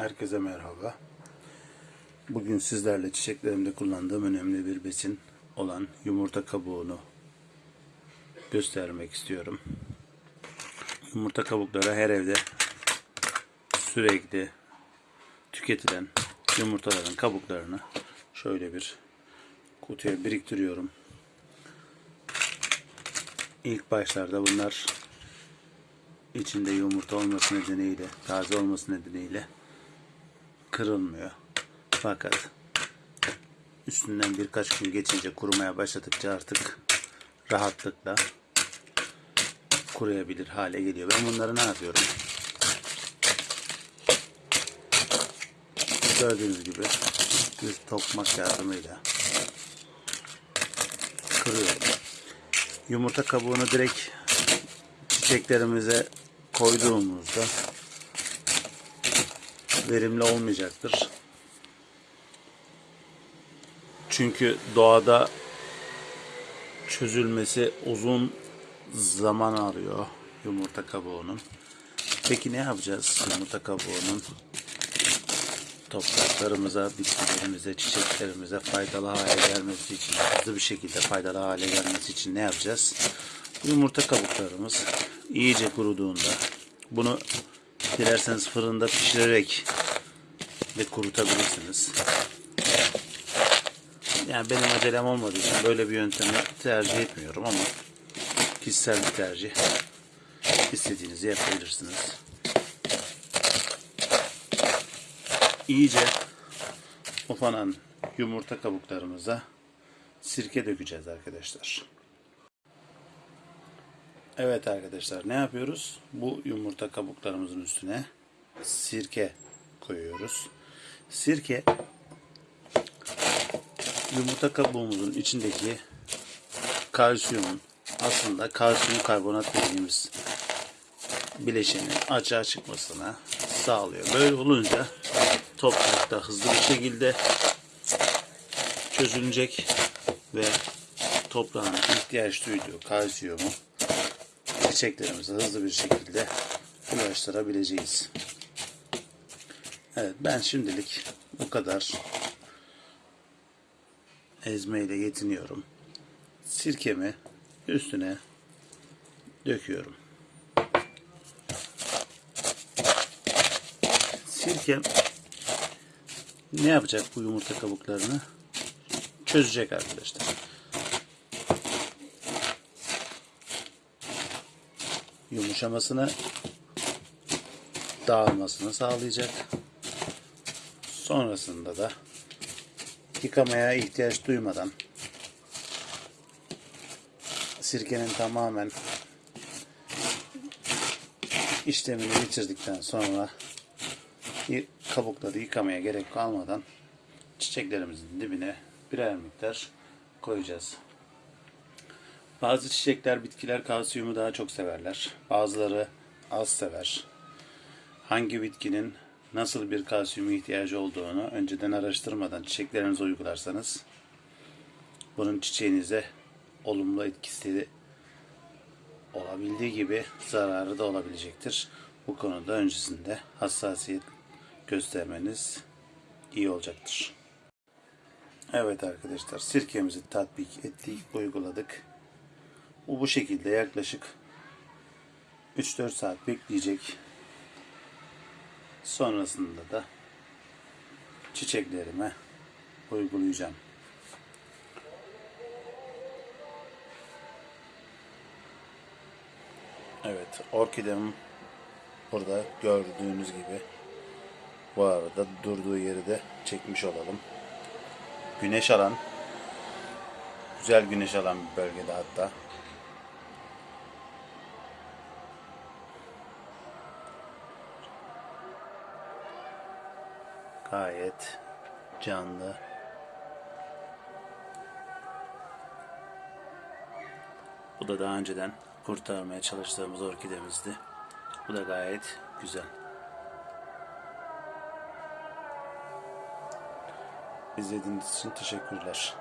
Herkese merhaba. Bugün sizlerle çiçeklerimde kullandığım önemli bir besin olan yumurta kabuğunu göstermek istiyorum. Yumurta kabukları her evde sürekli tüketilen yumurtaların kabuklarını şöyle bir kutuya biriktiriyorum. İlk başlarda bunlar içinde yumurta olması nedeniyle, taze olması nedeniyle kırılmıyor. Fakat üstünden birkaç gün geçince kurumaya başladıkça artık rahatlıkla kuruyabilir hale geliyor. Ben bunları ne yapıyorum? Gördüğünüz gibi bir tokmak yardımıyla kırıyorum. Yumurta kabuğunu direkt çiçeklerimize koyduğumuzda verimli olmayacaktır. Çünkü doğada çözülmesi uzun zaman arıyor yumurta kabuğunun. Peki ne yapacağız yumurta kabuğunun topraklarımıza, bitkilerimize, çiçeklerimize faydalı hale gelmesi için, hızlı bir şekilde faydalı hale gelmesi için ne yapacağız? Yumurta kabuklarımız iyice kuruduğunda bunu dilerseniz fırında pişirerek de kurutabilirsiniz. Yani benim acelem olmadığı için böyle bir yöntemi tercih etmiyorum ama kişisel bir tercih. İstediğinizi yapabilirsiniz. İyice ufanan yumurta kabuklarımıza sirke dökeceğiz arkadaşlar. Evet arkadaşlar ne yapıyoruz? Bu yumurta kabuklarımızın üstüne sirke koyuyoruz. Sirke yumurta kabuğumuzun içindeki kalsiyumun aslında kalsiyum karbonat dediğimiz bileşenin açığa çıkmasına sağlıyor. Böyle olunca toprakta hızlı bir şekilde çözülecek ve toprağın ihtiyaç duyduğu kalsiyumu çiçeklerimize hızlı bir şekilde ulaştırabileceğiz. Evet ben şimdilik bu kadar ezmeyle yetiniyorum. Sirkemi üstüne döküyorum. Sirkem ne yapacak bu yumurta kabuklarını? Çözecek arkadaşlar. Yumuşamasını dağılmasını sağlayacak. Sonrasında da yıkamaya ihtiyaç duymadan sirkenin tamamen işlemini bitirdikten sonra kabukları yıkamaya gerek kalmadan çiçeklerimizin dibine birer miktar koyacağız. Bazı çiçekler, bitkiler kalsiyumu daha çok severler. Bazıları az sever. Hangi bitkinin nasıl bir kalsiyum ihtiyacı olduğunu önceden araştırmadan çiçeklerinize uygularsanız bunun çiçeğinize olumlu etkisi olabildiği gibi zararı da olabilecektir. Bu konuda öncesinde hassasiyet göstermeniz iyi olacaktır. Evet arkadaşlar sirkemizi tatbik ettik, uyguladık. Bu bu şekilde yaklaşık 3-4 saat bekleyecek. Sonrasında da çiçeklerime uygulayacağım. Evet, orkidem burada gördüğünüz gibi bu arada durduğu yeri de çekmiş olalım. Güneş alan, güzel güneş alan bir bölgede hatta. Gayet canlı. Bu da daha önceden kurtarmaya çalıştığımız orkidemizdi. Bu da gayet güzel. İzlediğiniz için teşekkürler.